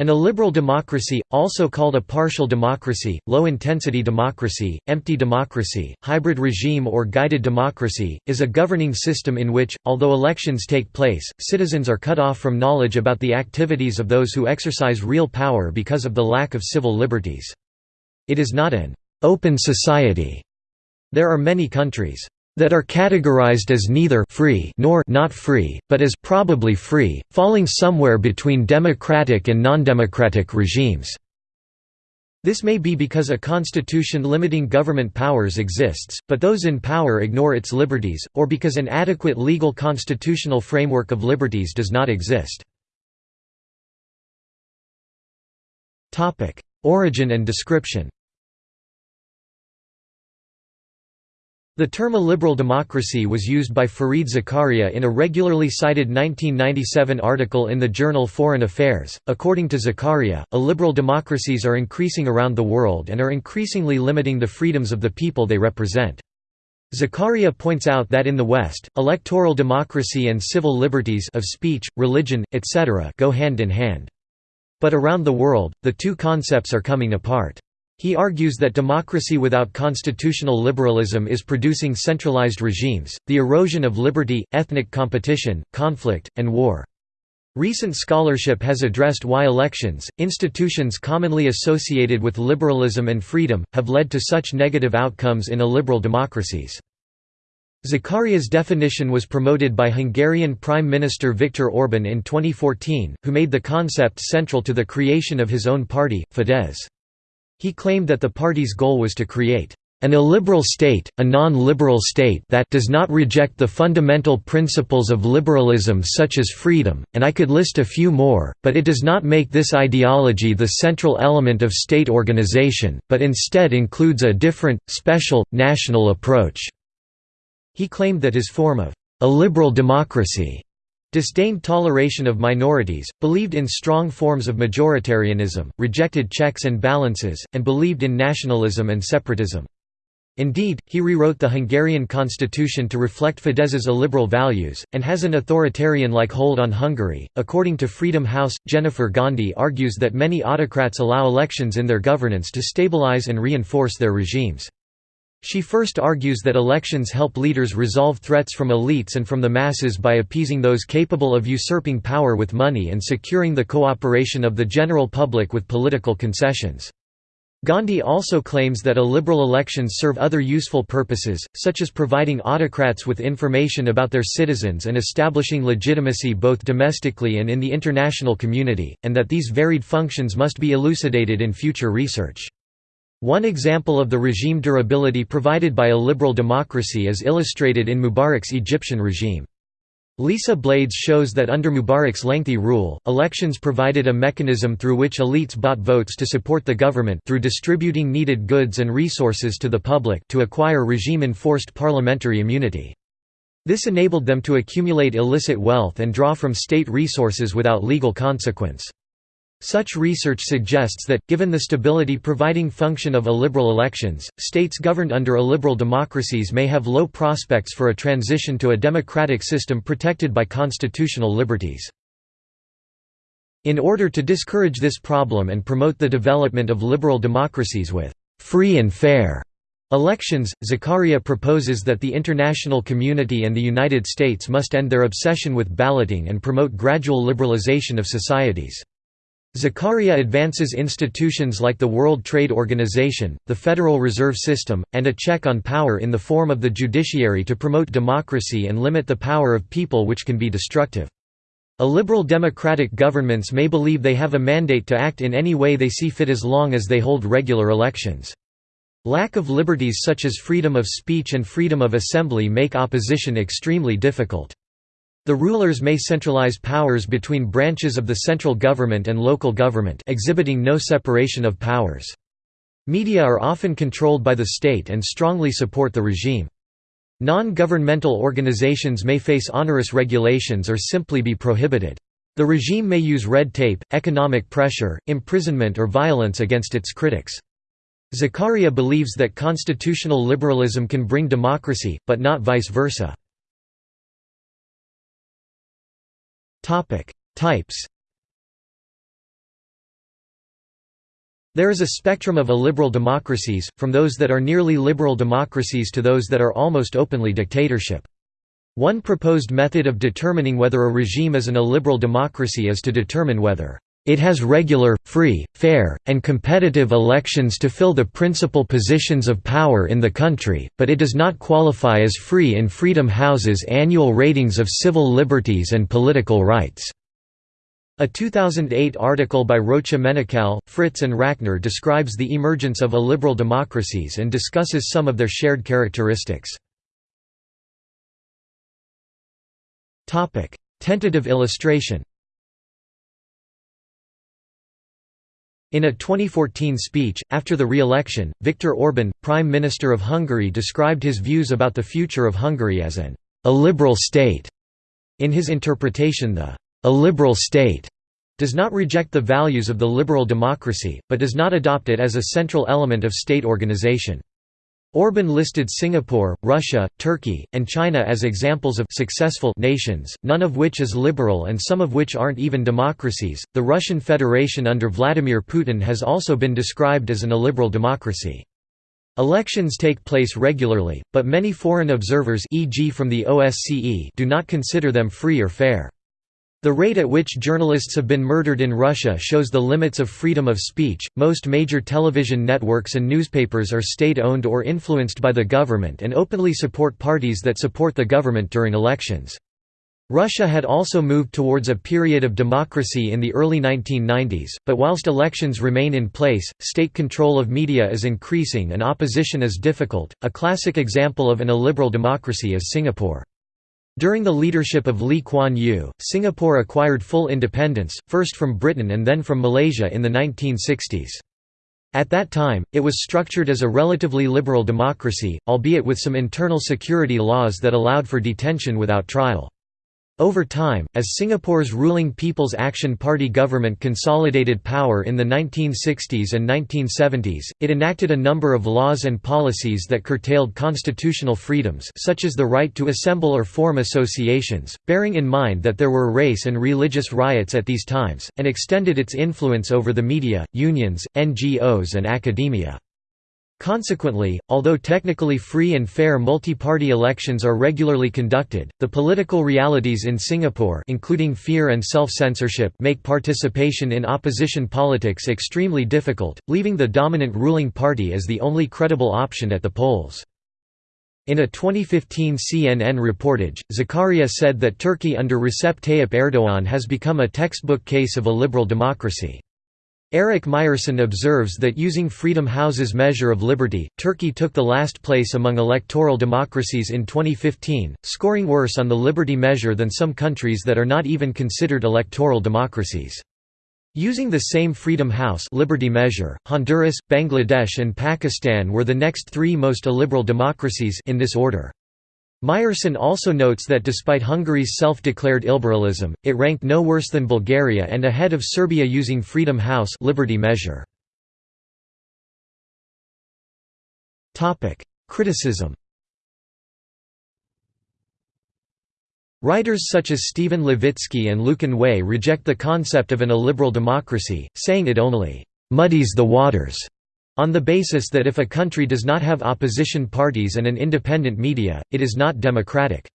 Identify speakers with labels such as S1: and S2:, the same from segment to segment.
S1: An illiberal democracy, also called a partial democracy, low-intensity democracy, empty democracy, hybrid regime or guided democracy, is a governing system in which, although elections take place, citizens are cut off from knowledge about the activities of those who exercise real power because of the lack of civil liberties. It is not an «open society». There are many countries that are categorized as neither free nor not free, but as probably free, falling somewhere between democratic and non-democratic regimes. This may be because a constitution limiting government powers exists, but those in power ignore its liberties, or because an adequate legal constitutional framework of liberties does not exist. Origin and description The term illiberal democracy was used by Fareed Zakaria in a regularly cited 1997 article in the journal Foreign Affairs. According to Zakaria, illiberal democracies are increasing around the world and are increasingly limiting the freedoms of the people they represent. Zakaria points out that in the West, electoral democracy and civil liberties of speech, religion, etc. go hand in hand. But around the world, the two concepts are coming apart. He argues that democracy without constitutional liberalism is producing centralized regimes, the erosion of liberty, ethnic competition, conflict, and war. Recent scholarship has addressed why elections, institutions commonly associated with liberalism and freedom, have led to such negative outcomes in illiberal democracies. Zakaria's definition was promoted by Hungarian Prime Minister Viktor Orban in 2014, who made the concept central to the creation of his own party, Fidesz. He claimed that the party's goal was to create an illiberal state, a non-liberal state that does not reject the fundamental principles of liberalism such as freedom, and I could list a few more, but it does not make this ideology the central element of state organization, but instead includes a different, special, national approach." He claimed that his form of illiberal democracy disdained toleration of minorities, believed in strong forms of majoritarianism, rejected checks and balances, and believed in nationalism and separatism. Indeed, he rewrote the Hungarian constitution to reflect Fidesz's illiberal values, and has an authoritarian-like hold on Hungary. According to Freedom House, Jennifer Gandhi argues that many autocrats allow elections in their governance to stabilize and reinforce their regimes. She first argues that elections help leaders resolve threats from elites and from the masses by appeasing those capable of usurping power with money and securing the cooperation of the general public with political concessions. Gandhi also claims that illiberal elections serve other useful purposes, such as providing autocrats with information about their citizens and establishing legitimacy both domestically and in the international community, and that these varied functions must be elucidated in future research. One example of the regime durability provided by illiberal democracy is illustrated in Mubarak's Egyptian regime. Lisa Blaydes shows that under Mubarak's lengthy rule, elections provided a mechanism through which elites bought votes to support the government through distributing needed goods and resources to the public to acquire regime-enforced parliamentary immunity. This enabled them to accumulate illicit wealth and draw from state resources without legal consequence. Such research suggests that, given the stability providing function of illiberal elections, states governed under illiberal democracies may have low prospects for a transition to a democratic system protected by constitutional liberties. In order to discourage this problem and promote the development of liberal democracies with «free and fair» elections, Zakaria proposes that the international community and the United States must end their obsession with balloting and promote gradual liberalization of societies. Zakaria advances institutions like the World Trade Organization, the Federal Reserve System, and a check on power in the form of the judiciary to promote democracy and limit the power of people which can be destructive. Illiberal democratic governments may believe they have a mandate to act in any way they see fit as long as they hold regular elections. Lack of liberties such as freedom of speech and freedom of assembly make opposition extremely difficult. The rulers may centralize powers between branches of the central government and local government exhibiting no separation of powers. Media are often controlled by the state and strongly support the regime. Non-governmental organizations may face onerous regulations or simply be prohibited. The regime may use red tape, economic pressure, imprisonment or violence against its critics. Zakaria believes that constitutional liberalism can bring democracy, but not vice versa. Topic: Types. There is a spectrum of illiberal democracies, from those that are nearly liberal democracies to those that are almost openly dictatorship. One proposed method of determining whether a regime is an illiberal democracy is to determine whether it has regular, free, fair, and competitive elections to fill the principal positions of power in the country, but it does not qualify as free in Freedom House's annual ratings of civil liberties and political rights. A 2008 article by Rocha Menocal, Fritz and Rakner describes the emergence of illiberal democracies and discusses some of their shared characteristics. Tentative illustration In a 2014 speech, after the re-election, Viktor Orban, Prime Minister of Hungary described his views about the future of Hungary as an illiberal state. In his interpretation the illiberal state does not reject the values of the liberal democracy, but does not adopt it as a central element of state organization. Orban listed Singapore, Russia, Turkey, and China as examples of successful nations, none of which is liberal and some of which aren't even democracies. The Russian Federation under Vladimir Putin has also been described as an illiberal democracy. Elections take place regularly, but many foreign observers e.g. from the OSCE do not consider them free or fair. The rate at which journalists have been murdered in Russia shows the limits of freedom of speech. Most major television networks and newspapers are state owned or influenced by the government and openly support parties that support the government during elections. Russia had also moved towards a period of democracy in the early 1990s, but whilst elections remain in place, state control of media is increasing and opposition is difficult. A classic example of an illiberal democracy is Singapore. During the leadership of Lee Kuan Yew, Singapore acquired full independence, first from Britain and then from Malaysia in the 1960s. At that time, it was structured as a relatively liberal democracy, albeit with some internal security laws that allowed for detention without trial. Over time, as Singapore's ruling People's Action Party government consolidated power in the 1960s and 1970s, it enacted a number of laws and policies that curtailed constitutional freedoms such as the right to assemble or form associations, bearing in mind that there were race and religious riots at these times, and extended its influence over the media, unions, NGOs and academia. Consequently, although technically free and fair multi-party elections are regularly conducted, the political realities in Singapore including fear and self-censorship make participation in opposition politics extremely difficult, leaving the dominant ruling party as the only credible option at the polls. In a 2015 CNN reportage, Zakaria said that Turkey under Recep Tayyip Erdogan has become a textbook case of illiberal democracy. Erik Meyersson observes that using Freedom House's measure of liberty, Turkey took the last place among electoral democracies in 2015, scoring worse on the liberty measure than some countries that are not even considered electoral democracies. Using the same Freedom House liberty measure, Honduras, Bangladesh and Pakistan were the next three most illiberal democracies in this order. Meyersson also notes that despite Hungary's self-declared illiberalism, it ranked no worse than Bulgaria and ahead of Serbia using Freedom House liberty measure. Criticism Writers such as Stephen Levitsky and Lucan Way reject the concept of an illiberal democracy, saying it only «muddies the waters» On the basis that if a country does not have opposition parties and an independent media, it is not democratic.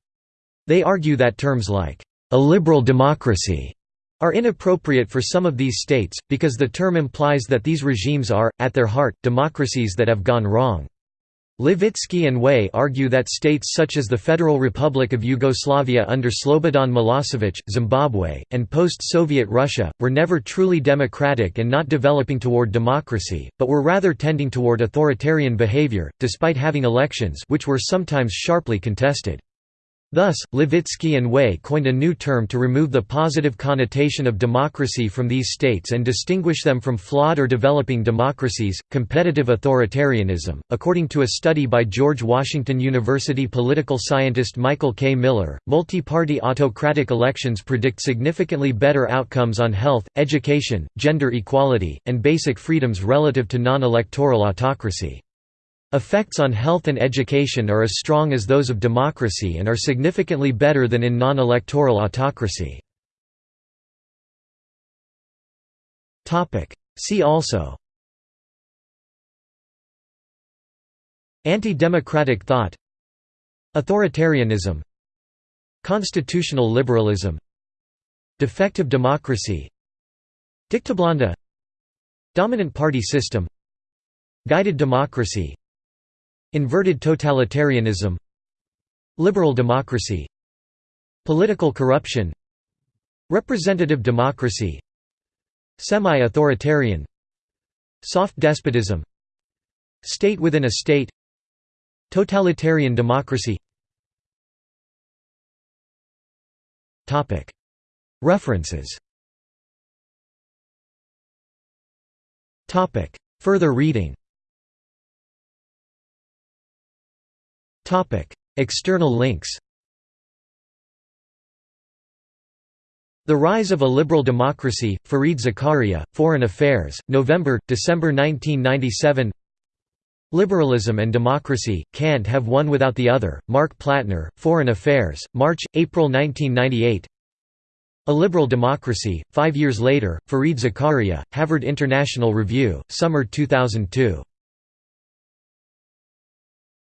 S1: They argue that terms like, "...illiberal democracy", are inappropriate for some of these states, because the term implies that these regimes are, at their heart, democracies that have gone wrong. Levitsky and Way argue that states such as the Federal Republic of Yugoslavia under Slobodan Milosevic, Zimbabwe, and post-Soviet Russia, were never truly democratic and not developing toward democracy, but were rather tending toward authoritarian behavior, despite having elections which were sometimes sharply contested. Thus, Levitsky and Way coined a new term to remove the positive connotation of democracy from these states and distinguish them from flawed or developing democracies, competitive authoritarianism. According to a study by George Washington University political scientist Michael K. Miller, multi party autocratic elections predict significantly better outcomes on health, education, gender equality, and basic freedoms relative to non electoral autocracy. Effects on health and education are as strong as those of democracy and are significantly better than in non-electoral autocracy. See also Anti-democratic thought Authoritarianism Constitutional liberalism Defective democracy Dictablanda Dominant party system Guided democracy Inverted totalitarianism Liberal democracy Political corruption Representative democracy Semi-authoritarian Soft despotism State within a state Totalitarian democracy. References. Further reading External links The Rise of Illiberal Democracy, Fareed Zakaria, Foreign Affairs, November, December 1997 Liberalism and Democracy, Can't Have One Without the Other, Marc Plattner, Foreign Affairs, March, April 1998 Illiberal Democracy, Five Years Later, Fareed Zakaria, Harvard International Review, Summer 2002